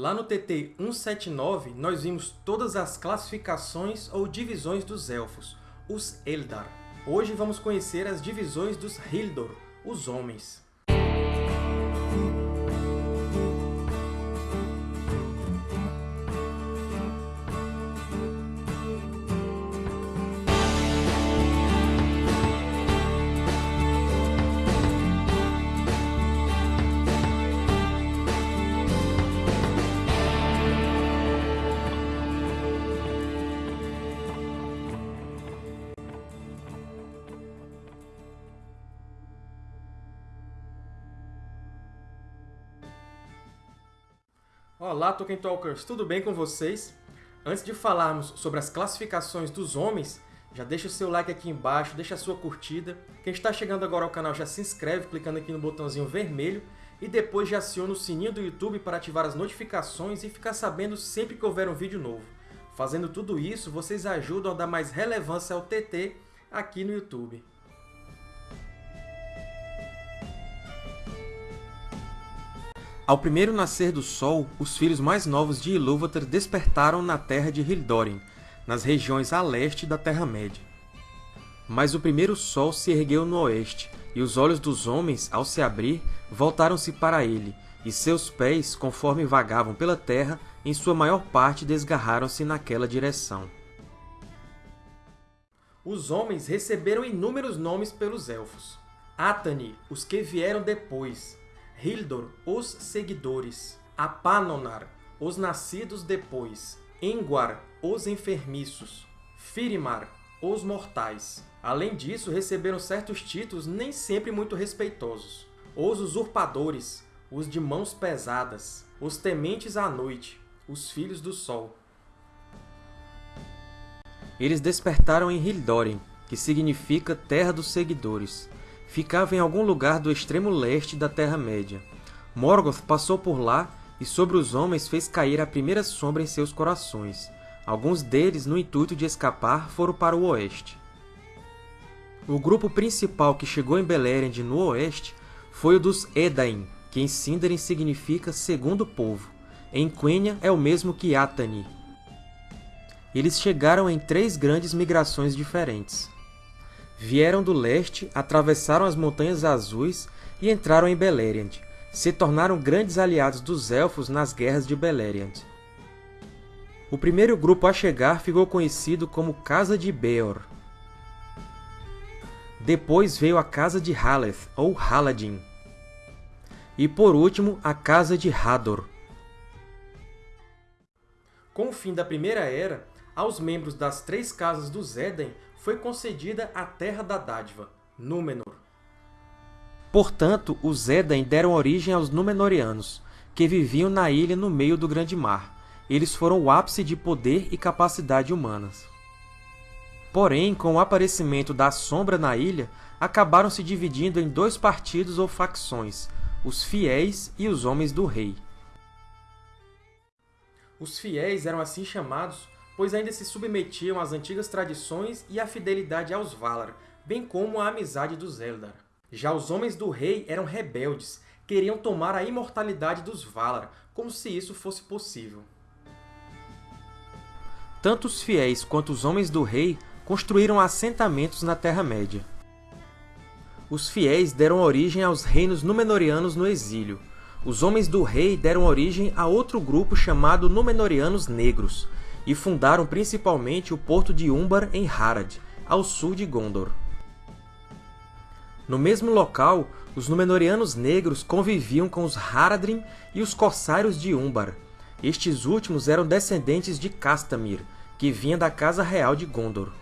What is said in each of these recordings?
Lá no TT 179, nós vimos todas as classificações ou divisões dos Elfos, os Eldar. Hoje vamos conhecer as divisões dos Hildor, os Homens. Olá, Tolkien Talkers! Tudo bem com vocês? Antes de falarmos sobre as classificações dos homens, já deixa o seu like aqui embaixo, deixa a sua curtida. Quem está chegando agora ao canal já se inscreve clicando aqui no botãozinho vermelho e depois já aciona o sininho do YouTube para ativar as notificações e ficar sabendo sempre que houver um vídeo novo. Fazendo tudo isso, vocês ajudam a dar mais relevância ao TT aqui no YouTube. Ao primeiro nascer do sol, os filhos mais novos de Ilúvatar despertaram na terra de Hildórin, nas regiões a leste da Terra-média. Mas o primeiro sol se ergueu no oeste, e os olhos dos homens, ao se abrir, voltaram-se para ele, e seus pés, conforme vagavam pela terra, em sua maior parte desgarraram-se naquela direção. Os homens receberam inúmeros nomes pelos Elfos. Atani, os que vieram depois, Hildor, os seguidores, Apanonar, os nascidos depois, Engwar, os enfermiços, Firimar, os mortais. Além disso, receberam certos títulos nem sempre muito respeitosos. Os usurpadores, os de mãos pesadas, os tementes à noite, os filhos do sol. Eles despertaram em Hildorin, que significa Terra dos Seguidores, ficava em algum lugar do extremo leste da Terra-média. Morgoth passou por lá e sobre os homens fez cair a primeira sombra em seus corações. Alguns deles, no intuito de escapar, foram para o oeste. O grupo principal que chegou em Beleriand no oeste foi o dos Edain, que em Sindarin significa Segundo Povo. Em Quenya é o mesmo que Atani. Eles chegaram em três grandes migrações diferentes vieram do leste, atravessaram as Montanhas Azuis e entraram em Beleriand. Se tornaram grandes aliados dos Elfos nas guerras de Beleriand. O primeiro grupo a chegar ficou conhecido como Casa de Beor. Depois veio a Casa de Haleth, ou Haladin. E por último, a Casa de Hador. Com o fim da Primeira Era, aos membros das três casas dos Éden foi concedida a Terra da Dádiva, Númenor. Portanto, os Éden deram origem aos Númenóreanos, que viviam na ilha no meio do Grande Mar. Eles foram o ápice de poder e capacidade humanas. Porém, com o aparecimento da Sombra na ilha, acabaram se dividindo em dois partidos ou facções, os Fiéis e os Homens do Rei. Os Fiéis eram assim chamados pois ainda se submetiam às antigas tradições e à fidelidade aos Valar, bem como à amizade dos Eldar. Já os Homens do Rei eram rebeldes, queriam tomar a imortalidade dos Valar, como se isso fosse possível. Tanto os fiéis quanto os Homens do Rei construíram assentamentos na Terra-média. Os fiéis deram origem aos reinos Númenóreanos no exílio. Os Homens do Rei deram origem a outro grupo chamado Númenóreanos Negros, e fundaram principalmente o porto de Umbar em Harad, ao sul de Gondor. No mesmo local, os Númenóreanos negros conviviam com os Haradrim e os Corsários de Umbar. Estes últimos eram descendentes de Castamir, que vinha da Casa Real de Gondor.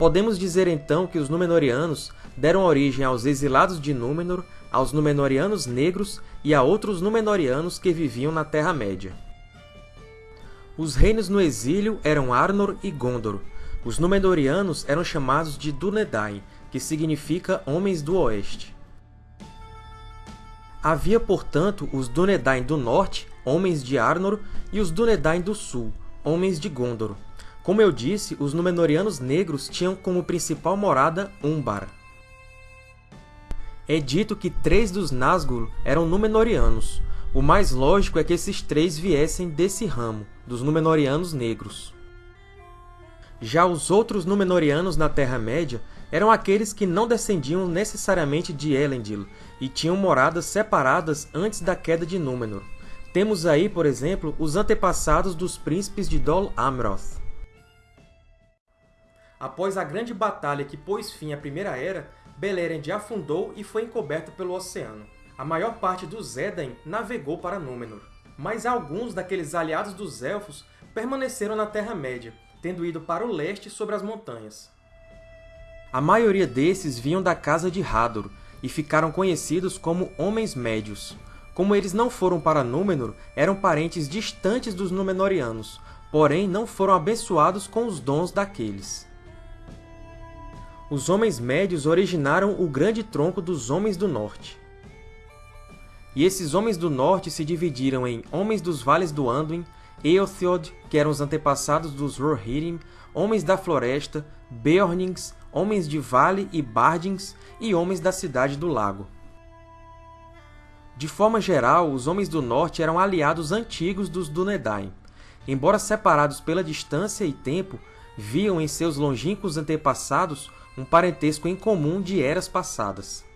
Podemos dizer então que os Númenóreanos deram origem aos exilados de Númenor, aos Númenóreanos negros e a outros Númenóreanos que viviam na Terra-média. Os reinos no exílio eram Arnor e Gondor. Os Númenóreanos eram chamados de Dúnedain, que significa Homens do Oeste. Havia, portanto, os Dúnedain do Norte, Homens de Arnor, e os Dúnedain do Sul, Homens de Gondor. Como eu disse, os Númenóreanos negros tinham como principal morada Umbar. É dito que três dos Nazgûl eram Númenóreanos, o mais lógico é que esses três viessem desse ramo, dos Númenóreanos negros. Já os outros Númenóreanos na Terra-média eram aqueles que não descendiam necessariamente de Elendil e tinham moradas separadas antes da queda de Númenor. Temos aí, por exemplo, os antepassados dos príncipes de Dol Amroth. Após a grande batalha que pôs fim à Primeira Era, Beleriand afundou e foi encoberto pelo oceano. A maior parte dos Edain navegou para Númenor, mas alguns daqueles aliados dos Elfos permaneceram na Terra-média, tendo ido para o leste sobre as montanhas. A maioria desses vinham da casa de Hador e ficaram conhecidos como Homens Médios. Como eles não foram para Númenor, eram parentes distantes dos Númenóreanos, porém não foram abençoados com os dons daqueles. Os Homens Médios originaram o grande tronco dos Homens do Norte. E esses Homens do Norte se dividiram em Homens dos Vales do Anduin, Eothiod, que eram os antepassados dos Rohirrim, Homens da Floresta, Beornings, Homens de Vale e Bardings, e Homens da Cidade do Lago. De forma geral, os Homens do Norte eram aliados antigos dos Dúnedain. Embora separados pela distância e tempo, viam em seus longínquos antepassados um parentesco em comum de eras passadas.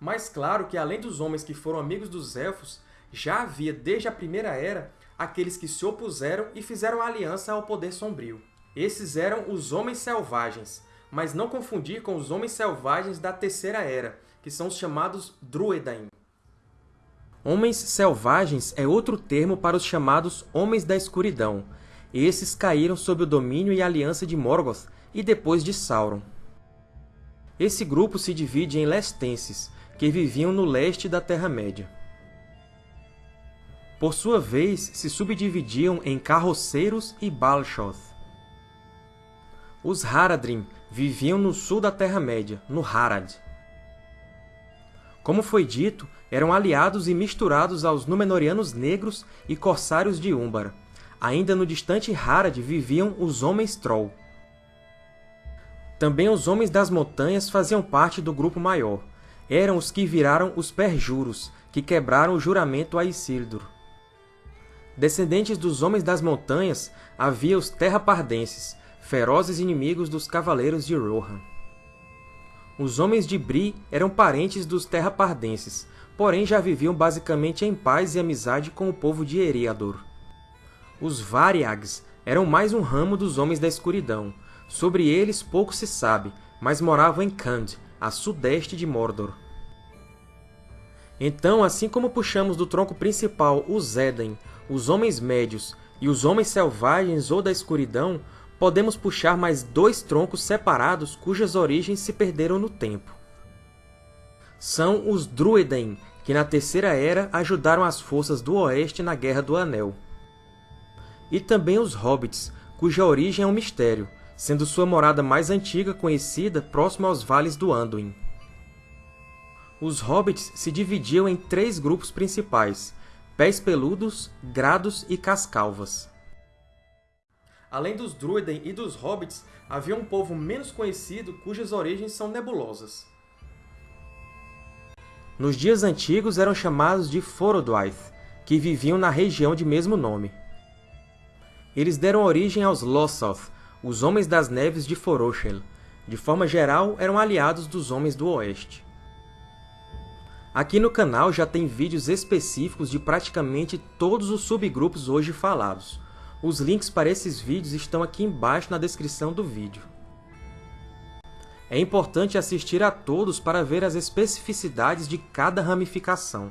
Mas claro que, além dos homens que foram amigos dos Elfos, já havia, desde a Primeira Era, aqueles que se opuseram e fizeram aliança ao Poder Sombrio. Esses eram os Homens Selvagens, mas não confundir com os Homens Selvagens da Terceira Era, que são os chamados Druedain. Homens Selvagens é outro termo para os chamados Homens da Escuridão. Esses caíram sob o domínio e aliança de Morgoth e depois de Sauron. Esse grupo se divide em Lestenses, que viviam no leste da Terra-média. Por sua vez, se subdividiam em Carroceiros e Balshoth. Os Haradrim viviam no sul da Terra-média, no Harad. Como foi dito, eram aliados e misturados aos Númenóreanos Negros e Corsários de Úmbara. Ainda no distante Harad viviam os Homens Troll. Também os Homens das Montanhas faziam parte do grupo maior. Eram os que viraram os Perjuros, que quebraram o juramento a Isildur. Descendentes dos Homens das Montanhas, havia os Terrapardenses, ferozes inimigos dos Cavaleiros de Rohan. Os Homens de Bri eram parentes dos Terrapardenses, porém já viviam basicamente em paz e amizade com o povo de Eriador. Os Variags eram mais um ramo dos Homens da Escuridão, Sobre eles pouco se sabe, mas moravam em Khand, a sudeste de Mordor. Então, assim como puxamos do tronco principal os Edain, os Homens Médios e os Homens Selvagens ou da Escuridão, podemos puxar mais dois troncos separados cujas origens se perderam no tempo. São os Druedain, que na Terceira Era ajudaram as forças do Oeste na Guerra do Anel. E também os Hobbits, cuja origem é um mistério, sendo sua morada mais antiga conhecida próximo aos vales do Anduin. Os Hobbits se dividiam em três grupos principais, Pés Peludos, Grados e Cascalvas. Além dos Druiden e dos Hobbits, havia um povo menos conhecido cujas origens são nebulosas. Nos dias antigos eram chamados de Forodwaith, que viviam na região de mesmo nome. Eles deram origem aos Lossoth, os Homens das Neves de Foroshel, de forma geral, eram aliados dos Homens do Oeste. Aqui no canal já tem vídeos específicos de praticamente todos os subgrupos hoje falados. Os links para esses vídeos estão aqui embaixo na descrição do vídeo. É importante assistir a todos para ver as especificidades de cada ramificação.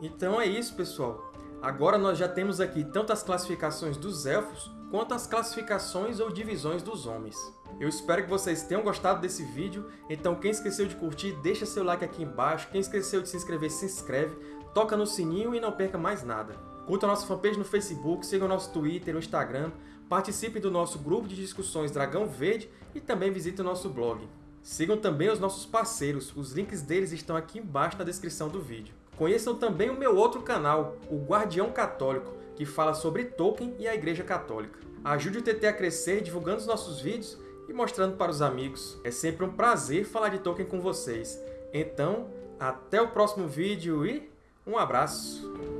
Então é isso, pessoal. Agora nós já temos aqui tanto as classificações dos Elfos, quanto as classificações ou divisões dos Homens. Eu espero que vocês tenham gostado desse vídeo, então quem esqueceu de curtir, deixa seu like aqui embaixo, quem esqueceu de se inscrever, se inscreve, toca no sininho e não perca mais nada. Curta a nossa fanpage no Facebook, siga o nosso Twitter, o Instagram, participe do nosso grupo de discussões Dragão Verde e também visite o nosso blog. Sigam também os nossos parceiros, os links deles estão aqui embaixo na descrição do vídeo. Conheçam também o meu outro canal, o Guardião Católico, que fala sobre Tolkien e a Igreja Católica. Ajude o TT a crescer divulgando os nossos vídeos e mostrando para os amigos. É sempre um prazer falar de Tolkien com vocês. Então, até o próximo vídeo e um abraço!